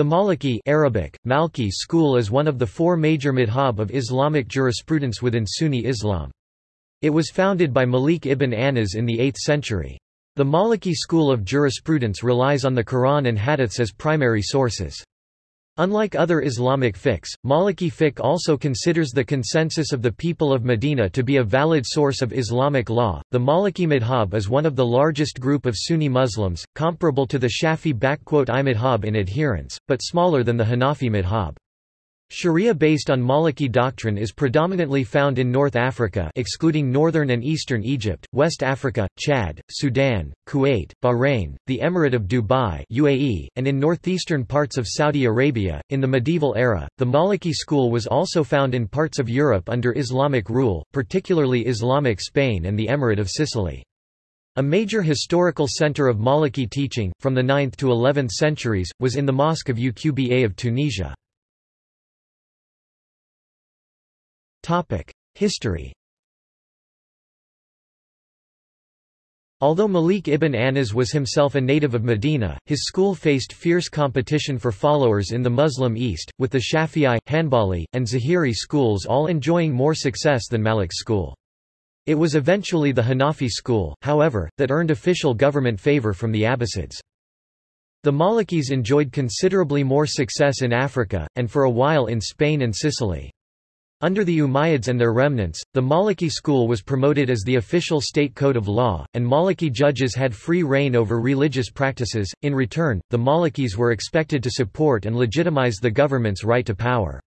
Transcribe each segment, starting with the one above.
The Maliki Arabic, Malki school is one of the four major madhab of Islamic jurisprudence within Sunni Islam. It was founded by Malik ibn Anas in the 8th century. The Maliki school of jurisprudence relies on the Quran and Hadiths as primary sources. Unlike other Islamic fiqhs, Maliki fiqh also considers the consensus of the people of Medina to be a valid source of Islamic law. The Maliki madhab is one of the largest group of Sunni Muslims, comparable to the Shafi'i madhab in adherence, but smaller than the Hanafi madhab. Sharia based on Maliki doctrine is predominantly found in North Africa excluding northern and eastern Egypt, West Africa, Chad, Sudan, Kuwait, Bahrain, the Emirate of Dubai UAE, and in northeastern parts of Saudi Arabia. In the medieval era, the Maliki school was also found in parts of Europe under Islamic rule, particularly Islamic Spain and the Emirate of Sicily. A major historical center of Maliki teaching, from the 9th to 11th centuries, was in the Mosque of Uqba of Tunisia. History Although Malik ibn Anas was himself a native of Medina, his school faced fierce competition for followers in the Muslim East, with the Shafi'i, Hanbali, and Zahiri schools all enjoying more success than Malik's school. It was eventually the Hanafi school, however, that earned official government favor from the Abbasids. The Malikis enjoyed considerably more success in Africa, and for a while in Spain and Sicily. Under the Umayyads and their remnants, the Maliki school was promoted as the official state code of law, and Maliki judges had free reign over religious practices. In return, the Malikis were expected to support and legitimize the government's right to power.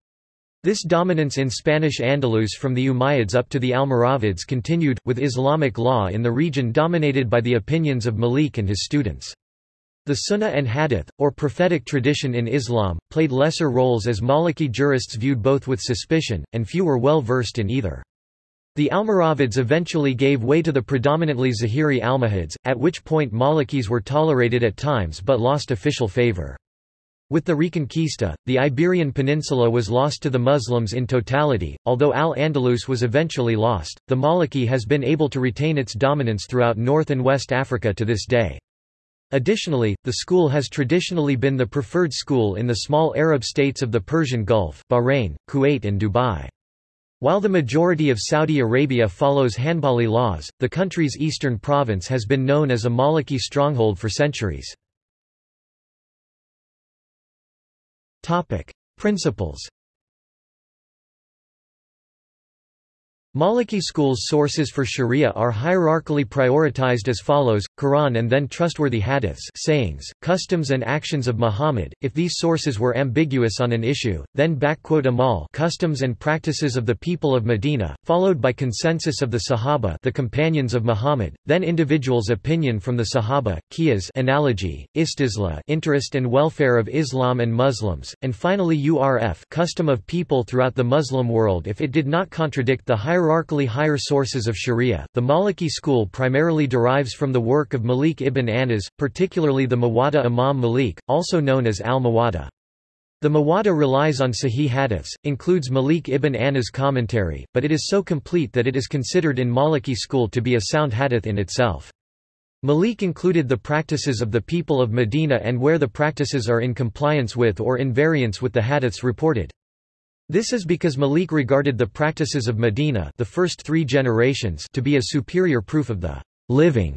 This dominance in Spanish Andalus from the Umayyads up to the Almoravids continued, with Islamic law in the region dominated by the opinions of Malik and his students. The Sunnah and Hadith, or prophetic tradition in Islam, played lesser roles as Maliki jurists viewed both with suspicion, and few were well versed in either. The Almoravids eventually gave way to the predominantly Zahiri Almohads, at which point Malikis were tolerated at times but lost official favor. With the Reconquista, the Iberian Peninsula was lost to the Muslims in totality, although Al-Andalus was eventually lost, the Maliki has been able to retain its dominance throughout North and West Africa to this day. Additionally, the school has traditionally been the preferred school in the small Arab states of the Persian Gulf Bahrain, Kuwait and Dubai. While the majority of Saudi Arabia follows Hanbali laws, the country's eastern province has been known as a Maliki stronghold for centuries. Principles Maliki schools' sources for sharia are hierarchically prioritized as follows, Quran and then trustworthy hadiths sayings, customs and actions of Muhammad, if these sources were ambiguous on an issue, then amal customs and practices of the people of Medina, followed by consensus of the Sahaba the companions of Muhammad, then individuals' opinion from the Sahaba, qiyas analogy, istisla interest and welfare of Islam and Muslims, and finally urf custom of people throughout the Muslim world if it did not contradict the hierarchy hierarchically higher sources of sharia. The Maliki school primarily derives from the work of Malik ibn Anas, particularly the Muwatta Imam Malik, also known as al-Muwatta. The Muwatta relies on Sahih hadiths, includes Malik ibn Anas' commentary, but it is so complete that it is considered in Maliki school to be a sound hadith in itself. Malik included the practices of the people of Medina and where the practices are in compliance with or in variance with the hadiths reported. This is because Malik regarded the practices of Medina the first three generations to be a superior proof of the living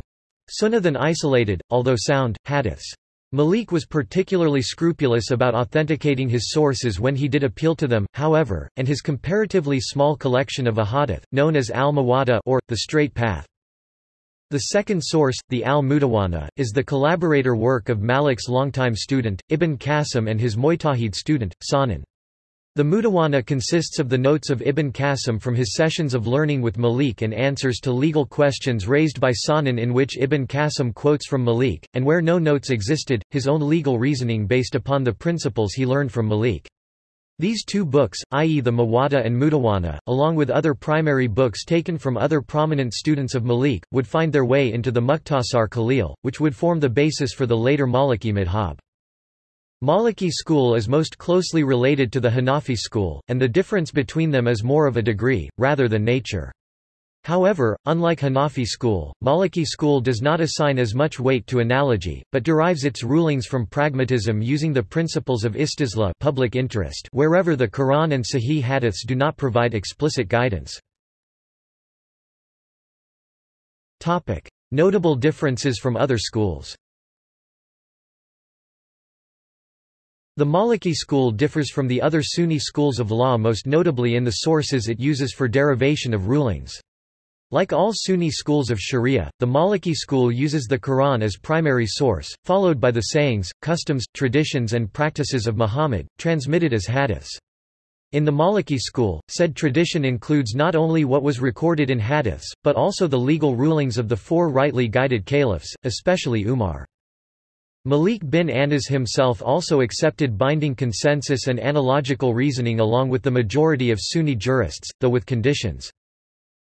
sunnah than isolated, although sound, hadiths. Malik was particularly scrupulous about authenticating his sources when he did appeal to them, however, and his comparatively small collection of ahadith, known as al-Muwatta or, the Straight Path. The second source, the al-Mudawwana, is the collaborator work of Malik's longtime student, Ibn Qasim and his Mujtahid student, Sahnun. The Mudawwana consists of the notes of Ibn Qasim from his sessions of learning with Malik and answers to legal questions raised by Sahnun in which Ibn Qasim quotes from Malik, and where no notes existed, his own legal reasoning based upon the principles he learned from Malik. These two books, i.e. the Muwatta and Mudawwana, along with other primary books taken from other prominent students of Malik, would find their way into the Mukhtasar Khalil, which would form the basis for the later Maliki madhab. Maliki school is most closely related to the Hanafi school, and the difference between them is more of a degree, rather than nature. However, unlike Hanafi school, Maliki school does not assign as much weight to analogy, but derives its rulings from pragmatism using the principles of istisla public interest wherever the Quran and Sahih hadiths do not provide explicit guidance. Notable differences from other schools The Maliki school differs from the other Sunni schools of law most notably in the sources it uses for derivation of rulings. Like all Sunni schools of Sharia, the Maliki school uses the Quran as primary source, followed by the sayings, customs, traditions and practices of Muhammad, transmitted as hadiths. In the Maliki school, said tradition includes not only what was recorded in hadiths, but also the legal rulings of the four rightly guided caliphs, especially Umar. Malik bin Anas himself also accepted binding consensus and analogical reasoning along with the majority of Sunni jurists, though with conditions.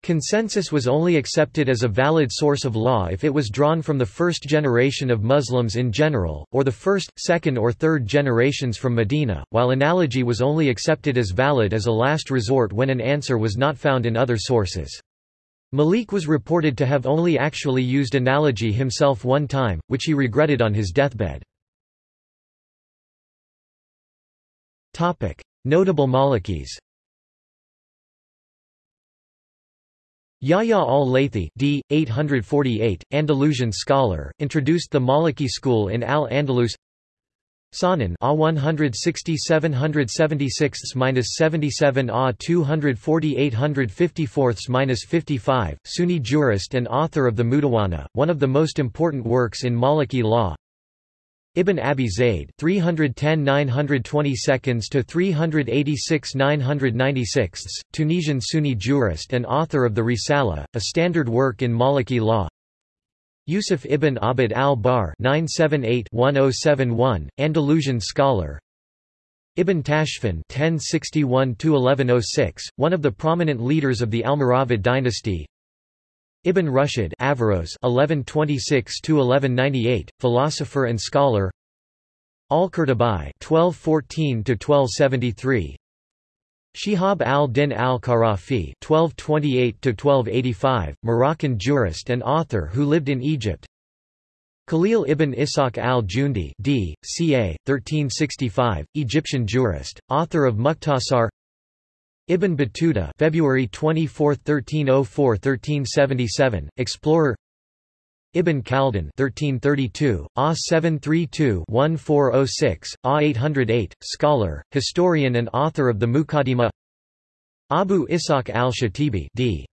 Consensus was only accepted as a valid source of law if it was drawn from the first generation of Muslims in general, or the first, second or third generations from Medina, while analogy was only accepted as valid as a last resort when an answer was not found in other sources. Malik was reported to have only actually used analogy himself one time, which he regretted on his deathbed. Notable Malikis Yahya al-Laythi d. 848, Andalusian scholar, introduced the Maliki school in Al-Andalus Sahnun A 167 77 A 240 55 Sunni jurist and author of the Mudawwana, one of the most important works in Maliki law. Ibn Abi Zayd 310 922 to 386 996 Tunisian Sunni jurist and author of the Risala a standard work in Maliki law Yusuf ibn Abd al-Barr 978-1071 Andalusian scholar. Ibn Tashfin 1061-1106 one of the prominent leaders of the Almoravid dynasty. Ibn Rushd Averroes 1126–1198, philosopher and scholar. Al-Qurtubi 1214–1273 Shihab al-Din 1228–1285, Moroccan jurist and author who lived in Egypt Khalil ibn Ishaq al-Jundi d. ca. 1365, Egyptian jurist, author of Mukhtasar Ibn Battuta February 24, 1304–1377, explorer Ibn Khaldun 1332, A 732-1406, A 808, scholar, historian and author of the Muqaddimah Abu Ishaq al-Shatibi d.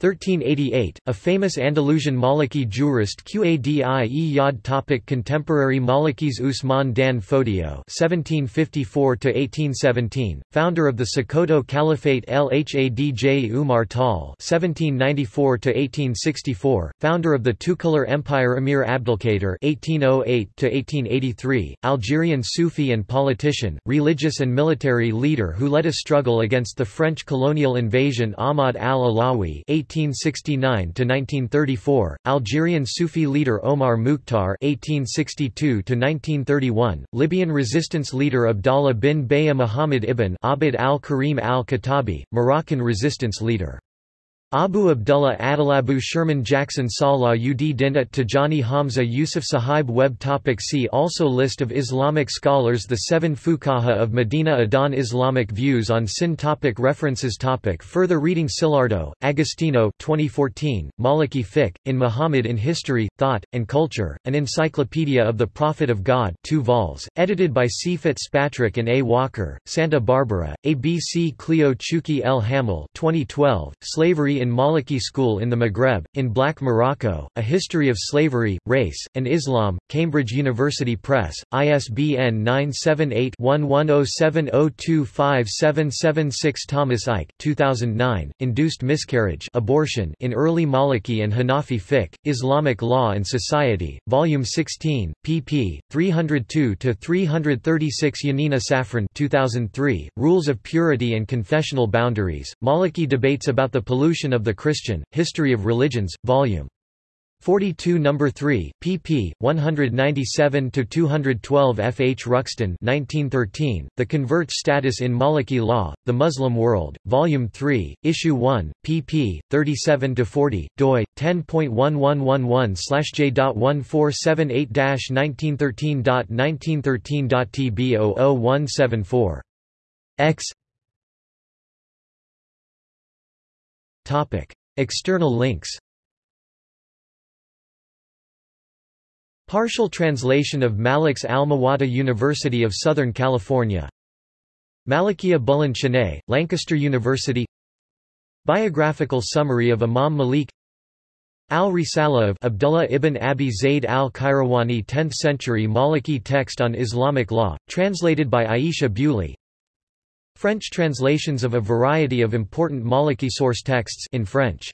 1388, a famous Andalusian Maliki jurist Qadi e Yad topic Contemporary Malikis Usman dan Fodio (1754–1817), founder of the Sokoto Caliphate Lhadj Umar Tal (1794–1864), founder of the Toucouleur Empire Emir Abdelkader (1808–1883), Algerian Sufi and politician, religious and military leader who led a struggle against the French colonial invasion Ahmad al-Alawi 1869–1934, Algerian Sufi leader Omar Mukhtar (1862–1931), Libyan resistance leader Abdallah bin Baya Muhammad ibn Abd al-Karim al-Khattabi, Moroccan resistance leader Abu Abdullah Adalabu Sherman Jackson Salah ud Dinat Tajani Hamza Yusuf Suhaib Webb topic See also List of Islamic scholars The seven Fuqaha of Medina Adan Islamic views on Sin topic References topic Further reading Cilardo, Agostino 2014, Maliki Fiqh, in Muhammad in History, Thought, and Culture, An Encyclopedia of the Prophet of God 2 vols, edited by C. Fitzpatrick and A. Walker, Santa Barbara, ABC Cleo Chouki El Hamel 2012, Slavery in Maliki School in the Maghreb, in Black Morocco, A History of Slavery, Race, and Islam, Cambridge University Press, ISBN 978-1107025776 Thomas Eicke 2009, Induced Miscarriage abortion in Early Maliki and Hanafi Fiqh, Islamic Law and Society, Volume 16, pp. 302–336 Yanina Safran 2003, Rules of Purity and Confessional Boundaries, Maliki Debates about the Pollution of the Christian, History of Religions, Vol. 42 No. 3, pp. 197–212 F. H. Ruxton 1913, The Convert Status in Maliki Law, The Muslim World, Volume 3, Issue 1, pp. 37–40, doi, 10.1111-j.1478-1913.1913.tb00174. X External links Partial translation of Malik's Al-Muwatta University of Southern California. Malikiya Buland Shanae, Lancaster University. Biographical summary of Imam Malik. Al-Risala of Abdullah ibn Abi Zayd al-Qayrawani 10th century Maliki text on Islamic law, translated by Aisha Bewley French translations of a variety of important Maliki source texts in French